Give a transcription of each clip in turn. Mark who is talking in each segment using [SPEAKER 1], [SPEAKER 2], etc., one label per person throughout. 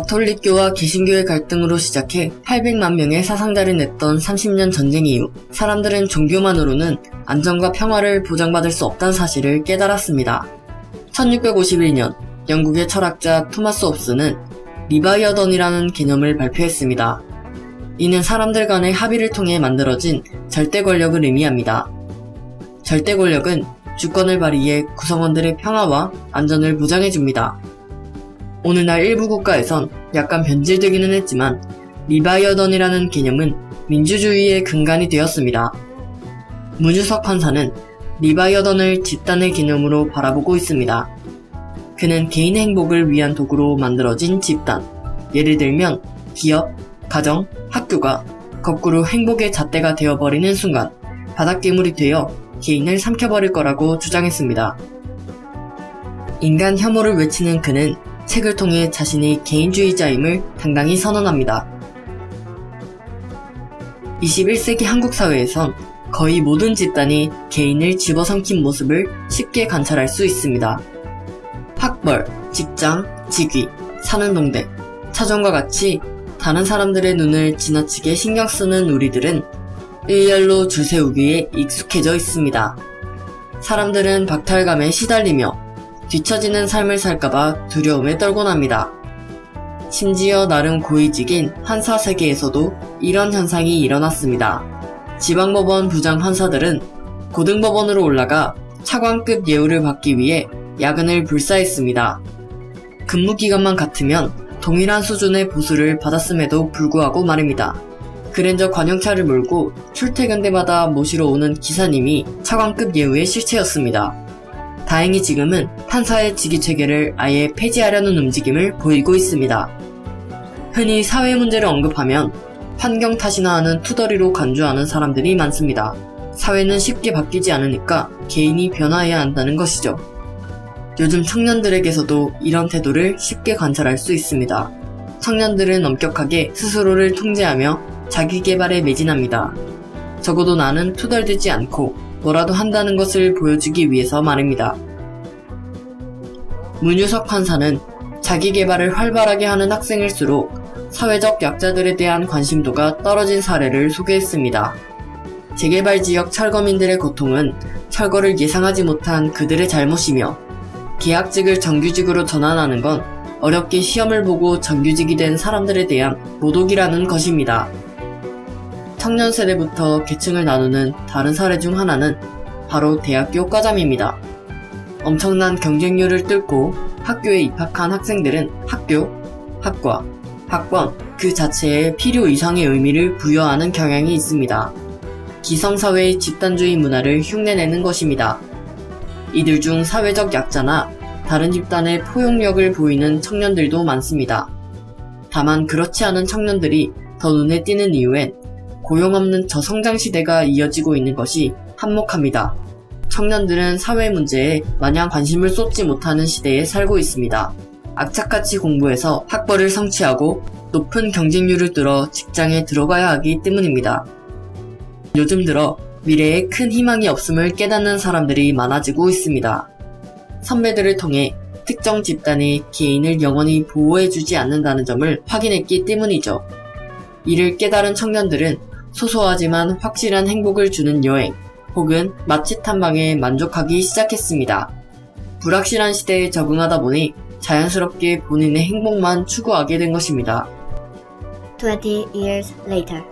[SPEAKER 1] 가톨릭교와 개신교의 갈등으로 시작해 800만 명의 사상자를 냈던 30년 전쟁 이후 사람들은 종교만으로는 안정과 평화를 보장받을 수 없다는 사실을 깨달았습니다. 1651년 영국의 철학자 토마스 홉스는 리바이어던이라는 개념을 발표했습니다. 이는 사람들 간의 합의를 통해 만들어진 절대 권력을 의미합니다. 절대 권력은 주권을 발휘해 구성원들의 평화와 안전을 보장해줍니다. 오늘날 일부 국가에선 약간 변질되기는 했지만 리바이어던이라는 개념은 민주주의의 근간이 되었습니다. 문유석 판사는 리바이어던을 집단의 개념으로 바라보고 있습니다. 그는 개인의 행복을 위한 도구로 만들어진 집단, 예를 들면 기업, 가정, 학교가 거꾸로 행복의 잣대가 되어버리는 순간 바다괴물이 되어 개인을 삼켜버릴 거라고 주장했습니다. 인간 혐오를 외치는 그는 책을 통해 자신이 개인주의자임을 당당히 선언합니다. 21세기 한국 사회에선 거의 모든 집단이 개인을 집어삼킨 모습을 쉽게 관찰할 수 있습니다. 학벌, 직장, 직위, 사는 동네, 차종과 같이 다른 사람들의 눈을 지나치게 신경 쓰는 우리들은 일렬로 줄 세우기에 익숙해져 있습니다. 사람들은 박탈감에 시달리며 뒤처지는 삶을 살까봐 두려움에 떨곤 합니다. 심지어 나름 고위직인 판사 세계에서도 이런 현상이 일어났습니다. 지방법원 부장 판사들은 고등법원으로 올라가 차관급 예우를 받기 위해 야근을 불사했습니다. 근무 기간만 같으면 동일한 수준의 보수를 받았음에도 불구하고 말입니다. 그랜저 관용차를 몰고 출퇴근 때마다 모시러 오는 기사님이 차관급 예우의 실체였습니다. 다행히 지금은 판사의 직위체계를 아예 폐지하려는 움직임을 보이고 있습니다. 흔히 사회 문제를 언급하면 환경 탓이나 하는 투덜이로 간주하는 사람들이 많습니다. 사회는 쉽게 바뀌지 않으니까 개인이 변화해야 한다는 것이죠. 요즘 청년들에게서도 이런 태도를 쉽게 관찰할 수 있습니다. 청년들은 엄격하게 스스로를 통제하며 자기 개발에 매진합니다. 적어도 나는 투덜대지 않고 뭐라도 한다는 것을 보여주기 위해서 말입니다. 문유석 판사는 자기 개발을 활발하게 하는 학생일수록 사회적 약자들에 대한 관심도가 떨어진 사례를 소개했습니다. 재개발 지역 철거민들의 고통은 철거를 예상하지 못한 그들의 잘못이며 계약직을 정규직으로 전환하는 건 어렵게 시험을 보고 정규직이 된 사람들에 대한 모독이라는 것입니다. 청년 세대부터 계층을 나누는 다른 사례 중 하나는 바로 대학교 과잠입니다. 엄청난 경쟁률을 뚫고 학교에 입학한 학생들은 학교, 학과, 학번 그 자체에 필요 이상의 의미를 부여하는 경향이 있습니다. 기성사회의 집단주의 문화를 흉내내는 것입니다. 이들 중 사회적 약자나 다른 집단의 포용력을 보이는 청년들도 많습니다. 다만 그렇지 않은 청년들이 더 눈에 띄는 이유엔 고용 없는 저성장 시대가 이어지고 있는 것이 한몫합니다. 청년들은 사회 문제에 마냥 관심을 쏟지 못하는 시대에 살고 있습니다. 악착같이 공부해서 학벌을 성취하고 높은 경쟁률을 뚫어 직장에 들어가야 하기 때문입니다. 요즘 들어 미래에 큰 희망이 없음을 깨닫는 사람들이 많아지고 있습니다. 선배들을 통해 특정 집단이 개인을 영원히 보호해주지 않는다는 점을 확인했기 때문이죠. 이를 깨달은 청년들은 소소하지만 확실한 행복을 주는 여행 혹은 맛집 탐방에 만족하기 시작했습니다. 불확실한 시대에 적응하다 보니 자연스럽게 본인의 행복만 추구하게 된 것입니다.
[SPEAKER 2] 20 years later.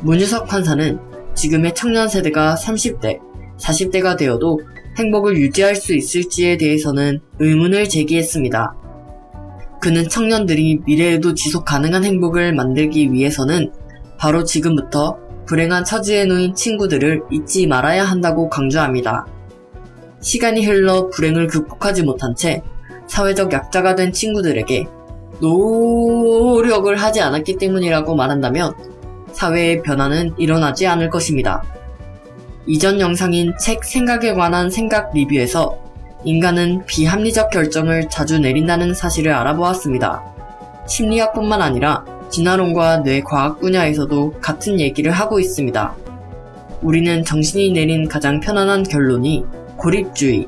[SPEAKER 1] 문유석 판사는 지금의 청년 세대가 30대, 40대가 되어도 행복을 유지할 수 있을지에 대해서는 의문을 제기했습니다. 그는 청년들이 미래에도 지속 가능한 행복을 만들기 위해서는 바로 지금부터 불행한 처지에 놓인 친구들을 잊지 말아야 한다고 강조합니다. 시간이 흘러 불행을 극복하지 못한 채 사회적 약자가 된 친구들에게 노력을 하지 않았기 때문이라고 말한다면 사회의 변화는 일어나지 않을 것입니다. 이전 영상인 책 생각에 관한 생각 리뷰에서 인간은 비합리적 결정을 자주 내린다는 사실을 알아보았습니다. 심리학뿐만 아니라 진화론과 뇌과학 분야에서도 같은 얘기를 하고 있습니다. 우리는 정신이 내린 가장 편안한 결론이 고립주의,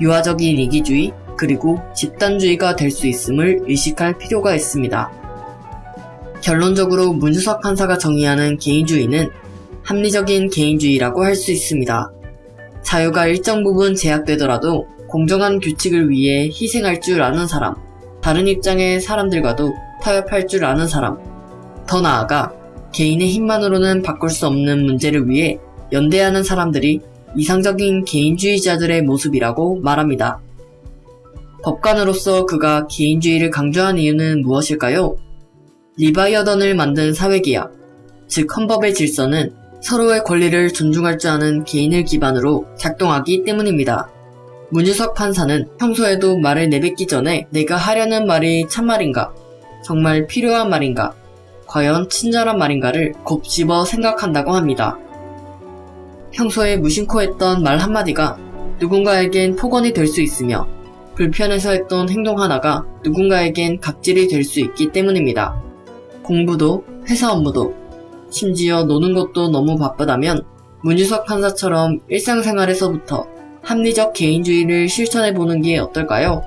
[SPEAKER 1] 유아적인 이기주의, 그리고 집단주의가 될 수 있음을 의식할 필요가 있습니다. 결론적으로 문주석 판사가 정의하는 개인주의는 합리적인 개인주의라고 할 수 있습니다. 자유가 일정 부분 제약되더라도 공정한 규칙을 위해 희생할 줄 아는 사람, 다른 입장의 사람들과도 타협할 줄 아는 사람, 더 나아가 개인의 힘만으로는 바꿀 수 없는 문제를 위해 연대하는 사람들이 이상적인 개인주의자들의 모습이라고 말합니다. 법관으로서 그가 개인주의를 강조한 이유는 무엇일까요? 리바이어던을 만든 사회계약, 즉 헌법의 질서는 서로의 권리를 존중할 줄 아는 개인을 기반으로 작동하기 때문입니다. 문유석 판사는 평소에도 말을 내뱉기 전에 내가 하려는 말이 참말인가? 정말 필요한 말인가? 과연 친절한 말인가를 곱씹어 생각한다고 합니다. 평소에 무심코 했던 말 한마디가 누군가에겐 폭언이 될 수 있으며 불편해서 했던 행동 하나가 누군가에겐 갑질이 될 수 있기 때문입니다. 공부도 회사 업무도 심지어 노는 것도 너무 바쁘다면 문유석 판사처럼 일상생활에서부터 합리적 개인주의를 실천해 보는 게 어떨까요?